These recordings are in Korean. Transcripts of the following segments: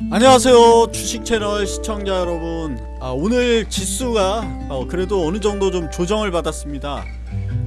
안녕하세요 주식 채널 시청자 여러분. 아, 오늘 지수가 어, 그래도 어느 정도 좀 조정을 받았습니다.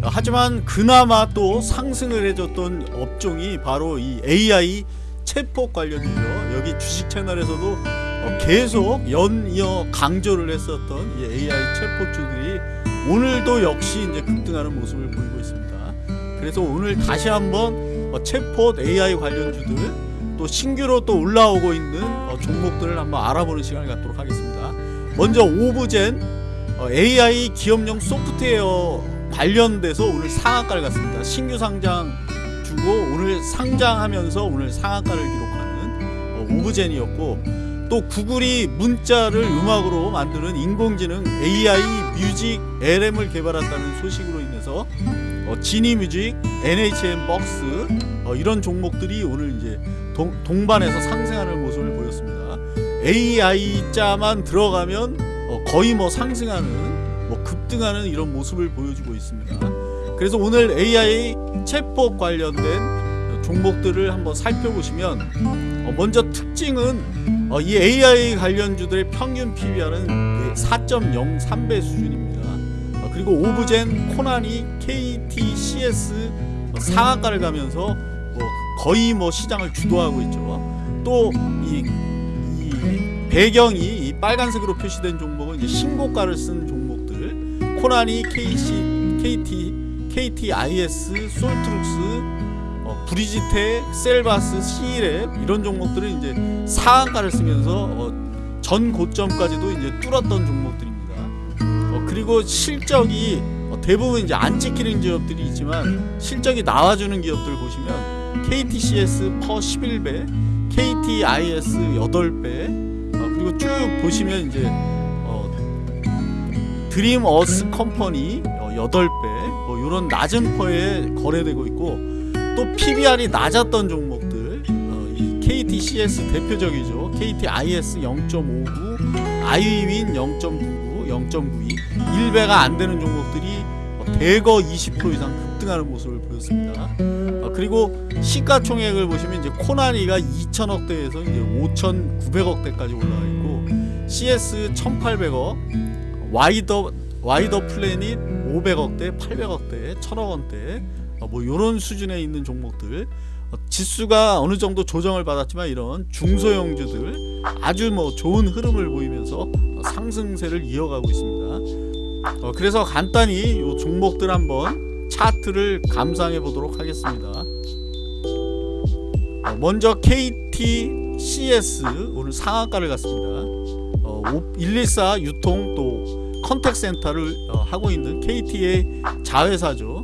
어, 하지만 그나마 또 상승을 해줬던 업종이 바로 이 AI 챗봇 관련이죠 여기 주식 채널에서도 어, 계속 연이어 강조를 했었던 이 AI 챗봇주들이 오늘도 역시 이제 급등하는 모습을 보이고 있습니다. 그래서 오늘 다시 한번 어, 챗봇 AI 관련주들 또 신규로 또 올라오고 있는 어, 종목들을 한번 알아보는 시간을 갖도록 하겠습니다. 먼저 오브젠 어, AI 기업용 소프트웨어 관련돼서 오늘 상한가를 갔습니다. 신규 상장 주고 오늘 상장하면서 오늘 상한가를 기록하는 어, 오브젠이었고 또 구글이 문자를 음악으로 만드는 인공지능 AI 뮤직 LM을 개발한다는 소식으로 인해서 어, 지니 뮤직, NHN 박스 어, 이런 종목들이 오늘 이제 동, 동반해서 상승하는 모습을 보였습니다. AI 자만 들어가면 어, 거의 뭐 상승하는 뭐 급등하는 이런 모습을 보여주고 있습니다. 그래서 오늘 AI 챗봇 관련된 종목들을 한번 살펴보시면 어, 먼저 특징은 어, 이 AI 관련주들의 평균 PBR은 4.03배 수준입니다. 어, 그리고 오브젠, 코나니, KT, CS 어, 상한가를 가면서 뭐 거의 뭐 시장을 주도하고 있죠. 또이 이 배경이 이 빨간색으로 표시된 종목은 이제 신고가를 쓴 종목들 코나니, KC, KT, KTIS, 솔트룩스, 어, 브리지텍, 셀바스, C랩 이런 종목들은 이제 상한가를 쓰면서 어, 전 고점까지도 이제 뚫었던. 어, 그리고 실적이 어, 대부분 이제 안 찍히는 기업들이 있지만 실적이 나와주는 기업들 보시면 KTCS 퍼 11배, KTIS 8배, 어, 그리고 쭉 보시면 이제 어, 드림 어스 컴퍼니 어, 8배, 뭐 이런 낮은 퍼에 거래되고 있고 또 PBR이 낮았던 종목들 어, 이 KTCS 대표적이죠. KTIS 0.59, 아이윈 0.99, 0.92 1배가 안 되는 종목들이 어, 대거 20% 이상 급등하는 모습을 보였습니다. 어, 그리고 시가총액을 보시면 이제 코나니가 2천억대에서 이제 5,900억대까지 올라가 있고 CS 1,800억, 와이더 와이더 플래닛 500억대, 800억대, 1,000억원대 어, 뭐 이런 수준에 있는 종목들 어, 지수가 어느 정도 조정을 받았지만 이런 중소형주들 아주 뭐 좋은 흐름을 보이면서 어, 상승세를 이어가고 있습니다. 어, 그래서 간단히 이 종목들 한번 차트를 감상해 보도록 하겠습니다. 어, 먼저 KTCS 오늘 상한가를 갔습니다. 어, 114 유통 또 contact center를 어, 하고 있는 KT의 자회사죠.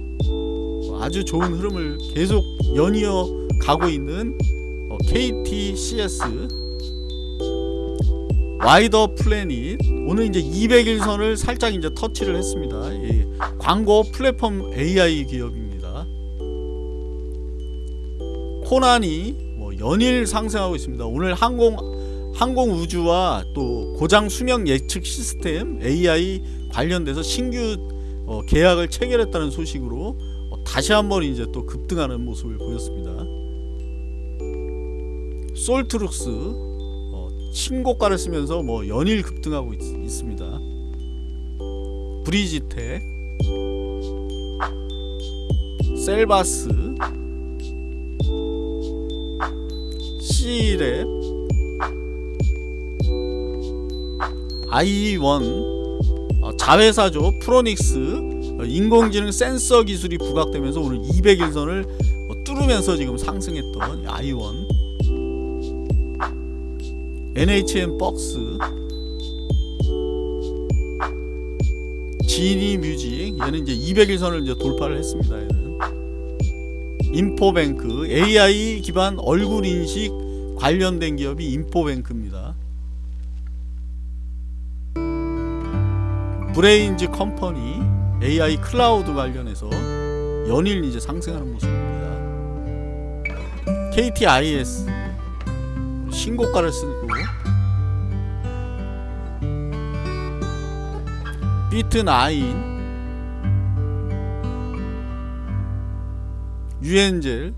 어, 아주 좋은 흐름을 계속 연이어 가고 있는 어, KTCS 와이더 플래닛 오늘 이제 200일선을 살짝 이제 터치를 했습니다. 예, 광고 플랫폼 AI 기업입니다. 코나니 뭐 연일 상승하고 있습니다. 오늘 항공 항공 우주와 또 고장 수명 예측 시스템 AI 관련돼서 신규 어, 계약을 체결했다는 소식으로 어, 다시 한번 이제 또 급등하는 모습을 보였습니다. 솔트룩스 어, 신고가를 쓰면서 뭐 연일 급등하고 있, 있습니다. 브리지텍, 셀바스, C랩, 아이원 어, 자회사죠 프로닉스 어, 인공지능 센서 기술이 부각되면서 오늘 200일선을 어, 뚫으면서 지금 상승했던 아이원. NHN 박스 지니 뮤직 얘는 이제 200일선을 이제 돌파를 했습니다 얘는. 인포뱅크. AI 기반 얼굴 인식 관련된 기업이 인포뱅크입니다. 브레인즈 컴퍼니 AI 클라우드 관련해서 연일 이제 상승하는 모습입니다. KTIS 신고가를 쓰고 비트9 유엔젤